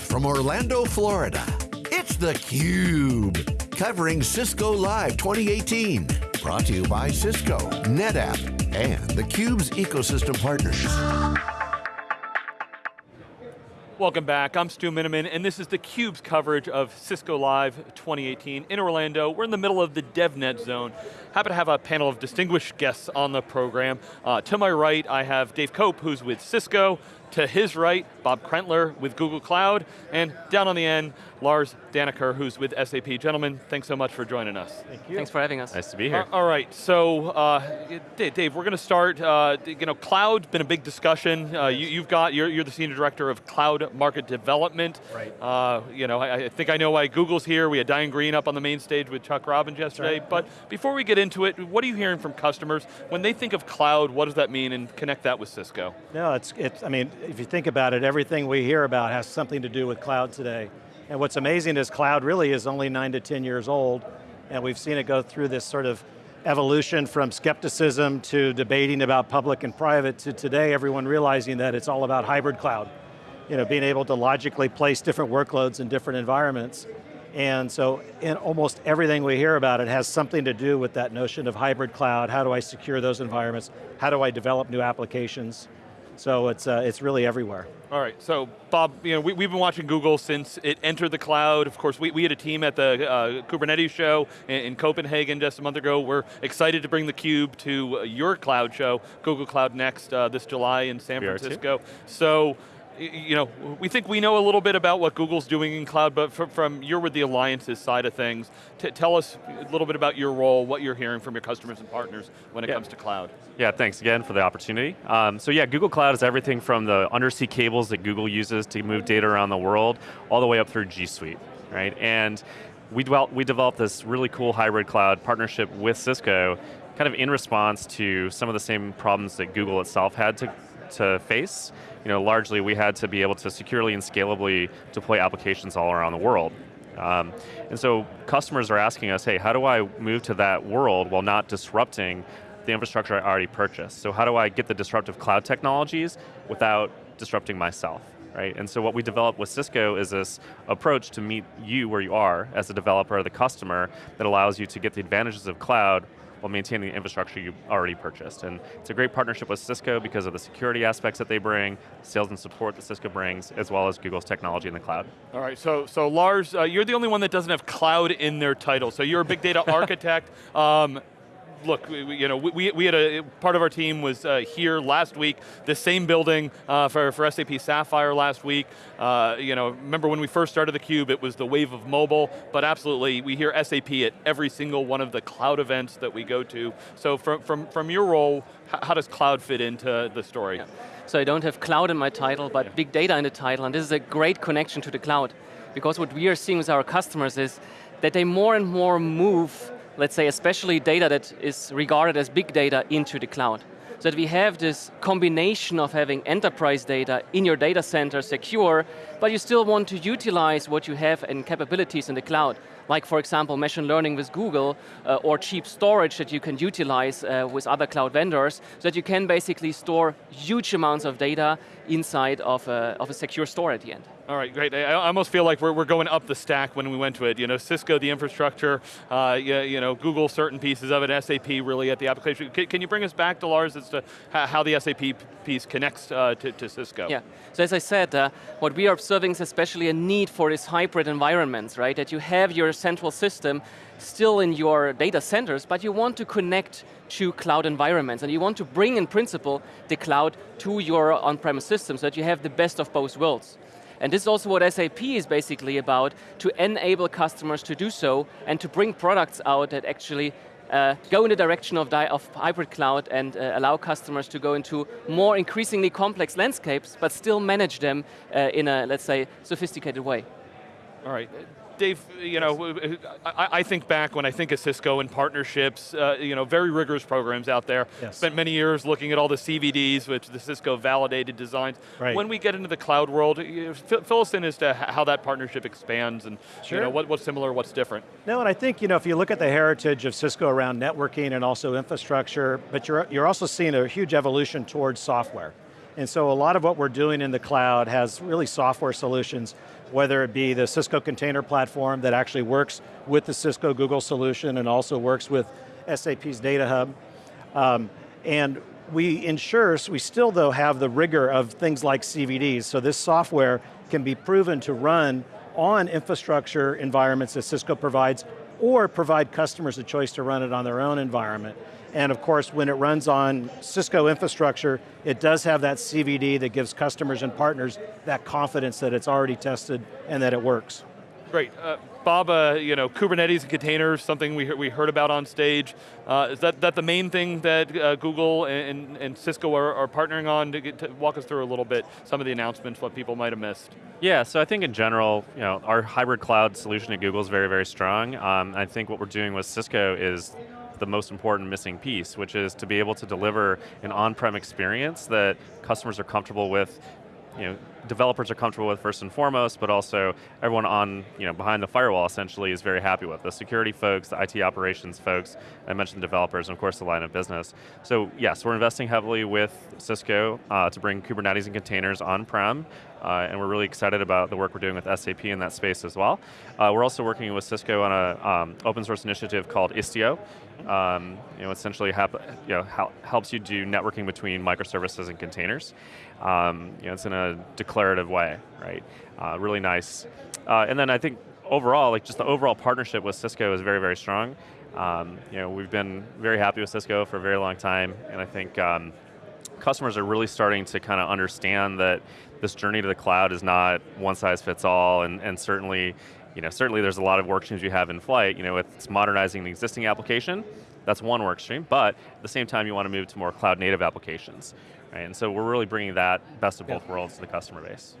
from Orlando, Florida, it's theCUBE, covering Cisco Live 2018. Brought to you by Cisco, NetApp, and theCUBE's ecosystem partners. Welcome back, I'm Stu Miniman, and this is theCUBE's coverage of Cisco Live 2018 in Orlando. We're in the middle of the DevNet zone. Happy to have a panel of distinguished guests on the program. Uh, to my right, I have Dave Cope, who's with Cisco. To his right, Bob Krentler with Google Cloud, and down on the end, Lars Dannecker, who's with SAP. Gentlemen, thanks so much for joining us. Thank you. Thanks for having us. Nice to be here. Uh, all right, so uh, Dave, we're going to start, uh, you know, cloud, been a big discussion. Uh, you, have got, you're, you're, the Senior Director of Cloud Market Development. Right. Uh, you know, I, I, think I know why Google's here. We had Diane Greene up on the main stage with Chuck Robbins yesterday. Right. But before we get into it, what are you hearing from customers? When they think of cloud, what does that mean? And connect that with Cisco. No, it's, it's, I mean, if you think about it, everything we hear about has something to do with cloud today. And what's amazing is cloud really is only nine to 10 years old, and we've seen it go through this sort of evolution from skepticism to debating about public and private to today everyone realizing that it's all about hybrid cloud. You know, being able to logically place different workloads in different environments. And so in almost everything we hear about it has something to do with that notion of hybrid cloud, how do I secure those environments, how do I develop new applications, so it's, uh, it's really everywhere. All right, so Bob, you know, we, have been watching Google since it entered the cloud. Of course, we, we had a team at the uh, Kubernetes show in, in, Copenhagen just a month ago. We're excited to bring the Cube to uh, your cloud show, Google Cloud Next, uh, this July in San Francisco. So, you know, we think we know a little bit about what Google's doing in cloud, but from, from you're with the alliances side of things, tell us a little bit about your role, what you're hearing from your customers and partners when it yeah. comes to cloud. Yeah, thanks again for the opportunity. Um, so yeah, Google Cloud is everything from the undersea cables that Google uses to move data around the world, all the way up through G Suite, right? And we, developed, we developed this really cool hybrid cloud partnership with Cisco, kind of in response to some of the same problems that Google itself had to, to face you know, largely we had to be able to securely and scalably deploy applications all around the world. Um, and so customers are asking us, hey, how do I move to that world while not disrupting the infrastructure I already purchased? So how do I get the disruptive cloud technologies without disrupting myself? Right? And so what we developed with Cisco is this approach to meet you where you are as a developer or the customer that allows you to get the advantages of cloud while maintaining the infrastructure you already purchased. And it's a great partnership with Cisco because of the security aspects that they bring, sales and support that Cisco brings, as well as Google's technology in the cloud. All right, so, so Lars, uh, you're the only one that doesn't have cloud in their title. So you're a big data architect. Um, look, we, you know, we, we had a, part of our team was uh, here last week, the same building uh, for, for SAP Sapphire last week. Uh, you know, remember when we first started theCUBE, it was the wave of mobile, but absolutely, we hear SAP at every single one of the cloud events that we go to. So from, from, from your role, how does cloud fit into the story? Yeah. So I don't have cloud in my title, but yeah. big data in the title, and this is a great connection to the cloud. Because what we are seeing with our customers is that they more and more move let's say especially data that is regarded as big data into the cloud. So that we have this combination of having enterprise data in your data center secure, but you still want to utilize what you have and capabilities in the cloud. Like for example, machine learning with Google, uh, or cheap storage that you can utilize uh, with other cloud vendors, so that you can basically store huge amounts of data inside of a, of a secure store at the end. All right, great. I almost feel like we're, we're going up the stack when we went to it. You know, Cisco, the infrastructure, uh, you, you, know, Google, certain pieces of it, SAP really at the application. Can, can you bring us back to Lars as to how the SAP piece connects uh, to, to, Cisco? Yeah, so as I said, uh, what we are observing is especially a need for these hybrid environments, right? That you have your central system still in your data centers, but you want to connect to cloud environments, and you want to bring in principle the cloud to your on-premise system so that you have the best of both worlds. And this is also what SAP is basically about, to enable customers to do so and to bring products out that actually uh, go in the direction of, of hybrid cloud and uh, allow customers to go into more increasingly complex landscapes, but still manage them uh, in a, let's say, sophisticated way. All right, Dave, you know, I, I, think back when I think of Cisco and partnerships, uh, you know, very rigorous programs out there. Yes. Spent many years looking at all the CVDs, which the Cisco validated designs. Right. When we get into the cloud world, you know, fill us in as to how that partnership expands and sure. you know, what, what's similar, what's different. No, and I think, you know, if you look at the heritage of Cisco around networking and also infrastructure, but you're, you're also seeing a huge evolution towards software. And so a lot of what we're doing in the cloud has really software solutions, whether it be the Cisco container platform that actually works with the Cisco Google solution and also works with SAP's Data Hub. Um, and we ensure, so we still though have the rigor of things like CVDs, so this software can be proven to run on infrastructure environments that Cisco provides or provide customers a choice to run it on their own environment. And of course, when it runs on Cisco infrastructure, it does have that CVD that gives customers and partners that confidence that it's already tested and that it works. Great. Uh, Bob, uh, you know, Kubernetes and containers, something we, we heard about on stage. Uh, is that, that the main thing that uh, Google and, and, Cisco are, are partnering on? To, get, to walk us through a little bit, some of the announcements, what people might have missed. Yeah, so I think in general, you know, our hybrid cloud solution at Google is very, very strong. Um, I think what we're doing with Cisco is the most important missing piece, which is to be able to deliver an on-prem experience that customers are comfortable with you know, developers are comfortable with first and foremost, but also everyone on, you know, behind the firewall essentially is very happy with. The security folks, the IT operations folks, I mentioned developers, and of course the line of business. So yes, we're investing heavily with Cisco uh, to bring Kubernetes and containers on-prem, uh, and we're really excited about the work we're doing with SAP in that space as well. Uh, we're also working with Cisco on an um, open source initiative called Istio. Um, you know, essentially you know, helps you do networking between microservices and containers. Um, you know, it's in a declarative way, right? Uh, really nice. Uh, and then I think overall, like just the overall partnership with Cisco is very, very strong. Um, you know, we've been very happy with Cisco for a very long time, and I think um, customers are really starting to kind of understand that this journey to the cloud is not one size fits all, and, and certainly, you know, certainly there's a lot of work streams you have in flight. You know, it's modernizing the existing application, that's one work stream, but at the same time you want to move to more cloud native applications. Right? And so we're really bringing that best of both yeah. worlds to the customer base.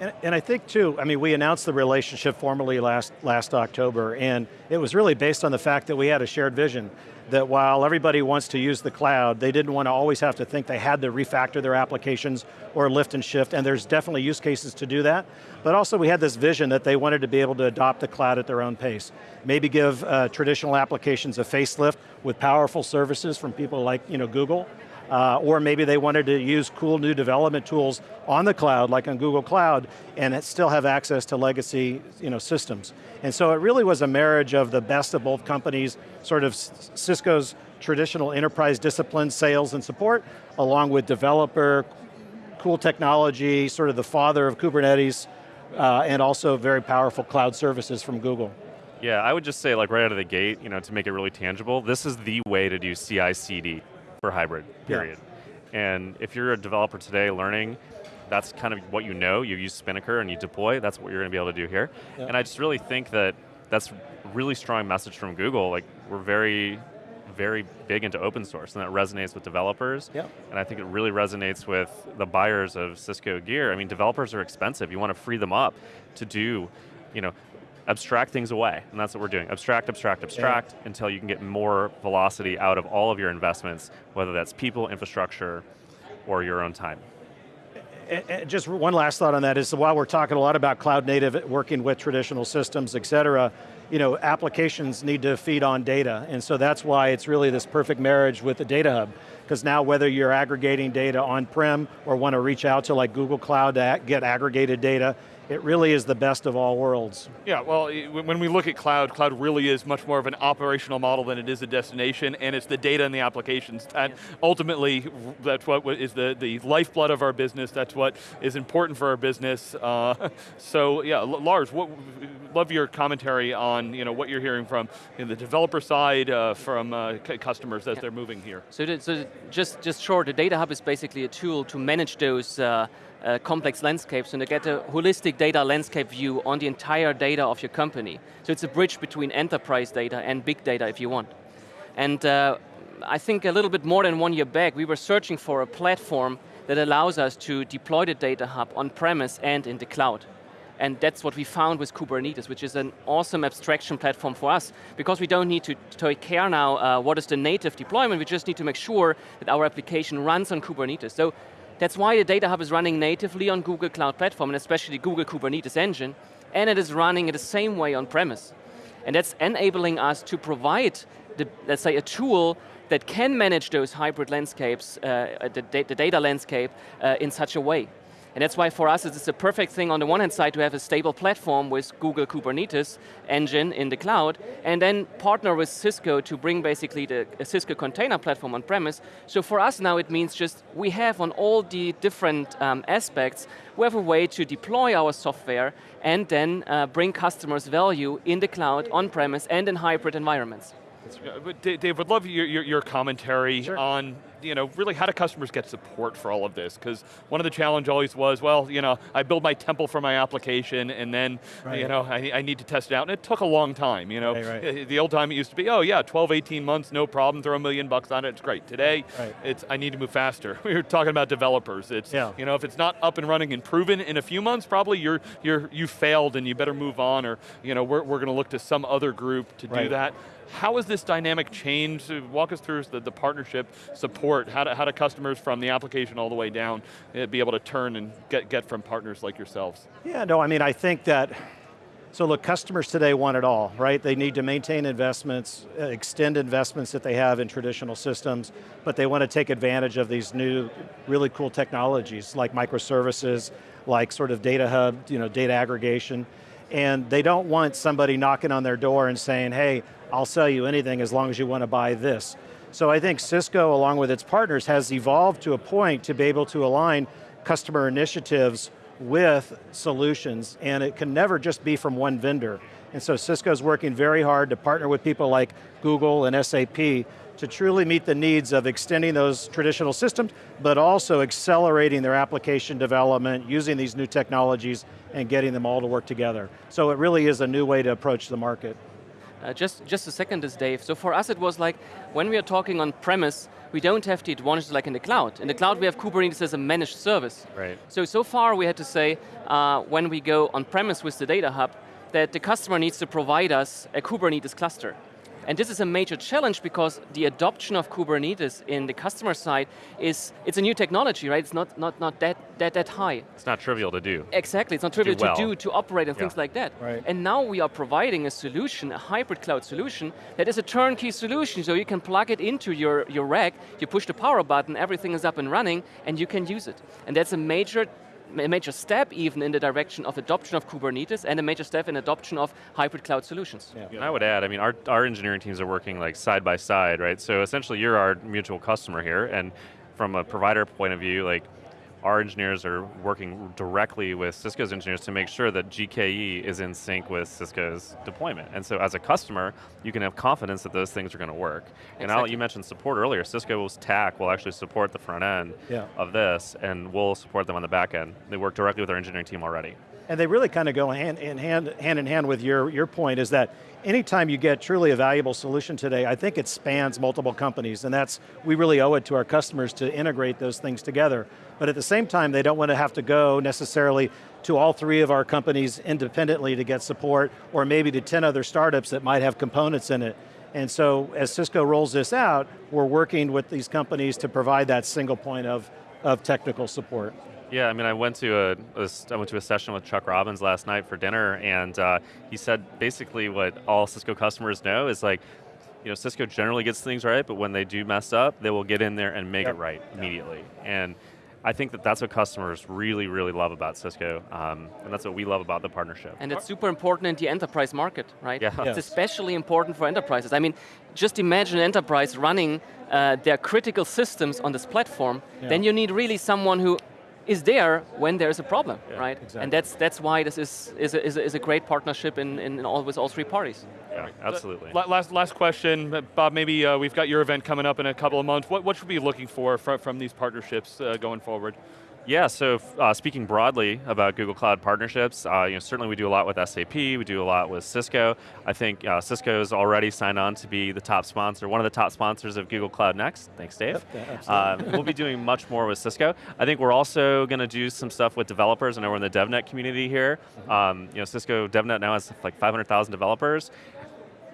And, and, I think too, I mean, we announced the relationship formally last, last October, and it was really based on the fact that we had a shared vision that while everybody wants to use the cloud, they didn't want to always have to think they had to refactor their applications or lift and shift, and there's definitely use cases to do that. But also we had this vision that they wanted to be able to adopt the cloud at their own pace. Maybe give uh, traditional applications a facelift with powerful services from people like you know, Google, uh, or maybe they wanted to use cool new development tools on the cloud, like on Google Cloud, and still have access to legacy you know, systems. And so it really was a marriage of the best of both companies, sort of Cisco's traditional enterprise discipline, sales and support, along with developer, cool technology, sort of the father of Kubernetes, uh, and also very powerful cloud services from Google. Yeah, I would just say like right out of the gate, you know, to make it really tangible, this is the way to do CI-CD for hybrid, period. Yeah. And if you're a developer today learning, that's kind of what you know, you use Spinnaker and you deploy, that's what you're going to be able to do here. Yeah. And I just really think that that's really strong message from Google, like we're very, very big into open source and that resonates with developers. Yeah. And I think it really resonates with the buyers of Cisco gear. I mean, developers are expensive, you want to free them up to do, you know, abstract things away, and that's what we're doing. Abstract, abstract, abstract, yeah. until you can get more velocity out of all of your investments, whether that's people, infrastructure, or your own time. And just one last thought on that is while we're talking a lot about cloud native, working with traditional systems, et cetera, you know, applications need to feed on data, and so that's why it's really this perfect marriage with the Data Hub. Because now whether you're aggregating data on-prem or want to reach out to like Google Cloud to get aggregated data, it really is the best of all worlds. Yeah, well, when we look at cloud, cloud really is much more of an operational model than it is a destination, and it's the data and the applications. And ultimately, that's what is the, the lifeblood of our business, that's what is important for our business. Uh, so yeah, Lars, what, love your commentary on you know, what you're hearing from you know, the developer side, uh, from uh, customers as yeah. they're moving here. So, so just, just short, the Data Hub is basically a tool to manage those uh, complex landscapes and to get a holistic data landscape view on the entire data of your company. So it's a bridge between enterprise data and big data if you want. And uh, I think a little bit more than one year back, we were searching for a platform that allows us to deploy the data hub on-premise and in the cloud. And that's what we found with Kubernetes, which is an awesome abstraction platform for us, because we don't need to take care now uh, what is the native deployment, we just need to make sure that our application runs on Kubernetes. So that's why the Data Hub is running natively on Google Cloud Platform, and especially Google Kubernetes Engine, and it is running in the same way on premise. And that's enabling us to provide, the, let's say, a tool that can manage those hybrid landscapes, uh, the, the, data landscape, uh, in such a way. And that's why for us it's a perfect thing on the one hand side to have a stable platform with Google Kubernetes engine in the cloud, and then partner with Cisco to bring basically the Cisco container platform on premise. So for us now it means just we have on all the different um, aspects, we have a way to deploy our software and then uh, bring customers value in the cloud, on premise, and in hybrid environments. Dave, would love your, your, your commentary sure. on you know, really how do customers get support for all of this? Because one of the challenge always was, well, you know, I build my temple for my application and then, right. you know, I, I, need to test it out. And it took a long time, you know. Right, right. Eh, the old time it used to be, oh yeah, 12, 18 months, no problem, throw a million bucks on it, it's great. Today, it's, I need to move faster. we were talking about developers. It's, yeah. you know, if it's not up and running and proven in a few months, probably you're, you're, you failed and you better move on or, you know, we're, we're going to look to some other group to do that. How has this dynamic changed? Walk us through the, the partnership support. How do, how do customers from the application all the way down eh, be able to turn and get, get from partners like yourselves? Yeah, no, I mean, I think that, so look, customers today want it all, right? They need to maintain investments, uh, extend investments that they have in traditional systems, but they want to take advantage of these new, really cool technologies like microservices, like sort of data hub, you know, data aggregation, and they don't want somebody knocking on their door and saying, hey, I'll sell you anything as long as you want to buy this. So I think Cisco, along with its partners, has evolved to a point to be able to align customer initiatives with solutions, and it can never just be from one vendor. And so Cisco's working very hard to partner with people like Google and SAP to truly meet the needs of extending those traditional systems, but also accelerating their application development, using these new technologies, and getting them all to work together. So it really is a new way to approach the market. Uh, just, just a second, this Dave. So for us it was like, when we are talking on premise, we don't have the advantage like in the cloud. In the cloud we have Kubernetes as a managed service. Right. So, so far we had to say, uh, when we go on premise with the data hub, that the customer needs to provide us a Kubernetes cluster. And this is a major challenge because the adoption of Kubernetes in the customer side is, it's a new technology, right? It's not, not, not that, that, that high. It's not trivial to do. Exactly, it's not trivial do well. to do, to operate and yeah. things like that. Right. And now we are providing a solution, a hybrid cloud solution, that is a turnkey solution, so you can plug it into your, your rack, you push the power button, everything is up and running, and you can use it. And that's a major a major step even in the direction of adoption of Kubernetes and a major step in adoption of hybrid cloud solutions. Yeah. And I would add, I mean, our, our engineering teams are working like side by side, right? So essentially you're our mutual customer here, and from a provider point of view, like our engineers are working directly with Cisco's engineers to make sure that GKE is in sync with Cisco's deployment. And so as a customer, you can have confidence that those things are going to work. Exactly. And you mentioned support earlier. Cisco's TAC will actually support the front end yeah. of this, and we'll support them on the back end. They work directly with our engineering team already. And they really kind of go hand in hand, hand in hand with your, your point is that anytime you get truly a valuable solution today, I think it spans multiple companies, and that's, we really owe it to our customers to integrate those things together. But at the same time, they don't want to have to go necessarily to all three of our companies independently to get support, or maybe to 10 other startups that might have components in it. And so as Cisco rolls this out, we're working with these companies to provide that single point of, of technical support. Yeah, I mean, I went to a, a I went to a session with Chuck Robbins last night for dinner, and uh, he said basically what all Cisco customers know is like, you know, Cisco generally gets things right, but when they do mess up, they will get in there and make yep. it right immediately. Yep. And I think that that's what customers really, really love about Cisco, um, and that's what we love about the partnership. And it's super important in the enterprise market, right? Yeah. Yes. It's especially important for enterprises. I mean, just imagine an enterprise running uh, their critical systems on this platform, yeah. then you need really someone who is there when there's a problem, yeah, right? Exactly. And that's that's why this is is a, is a, is a great partnership in, in all with all three parties. Yeah, absolutely. last last question, Bob. Maybe uh, we've got your event coming up in a couple of months. What what should we be looking for from, from these partnerships uh, going forward? Yeah, so uh, speaking broadly about Google Cloud partnerships, uh, you know, certainly we do a lot with SAP, we do a lot with Cisco. I think uh, Cisco's already signed on to be the top sponsor, one of the top sponsors of Google Cloud Next. Thanks, Dave. Yep, uh, we'll be doing much more with Cisco. I think we're also going to do some stuff with developers. I know we're in the DevNet community here. Mm-hmm. Um, you know, Cisco DevNet now has like 500,000 developers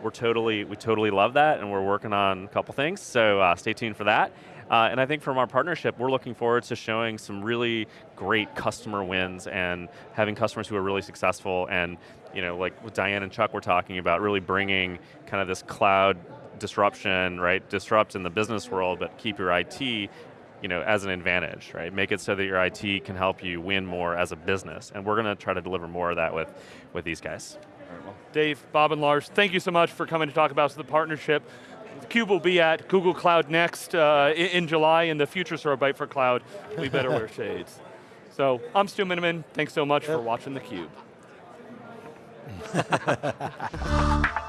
we're totally, we totally love that and we're working on a couple things, so uh, stay tuned for that. Uh, and I think from our partnership, we're looking forward to showing some really great customer wins and having customers who are really successful and you know, like with Diane and Chuck were talking about, really bringing kind of this cloud disruption, right? Disrupt in the business world, but keep your IT you know, as an advantage, right? Make it so that your IT can help you win more as a business. And we're going to try to deliver more of that with, with these guys. Dave, Bob, and Lars, thank you so much for coming to talk about the partnership. CUBE will be at Google Cloud Next uh, in, July, and the future store Byte for Cloud. We better wear shades. So I'm Stu Miniman. Thanks so much yep. for watching theCUBE.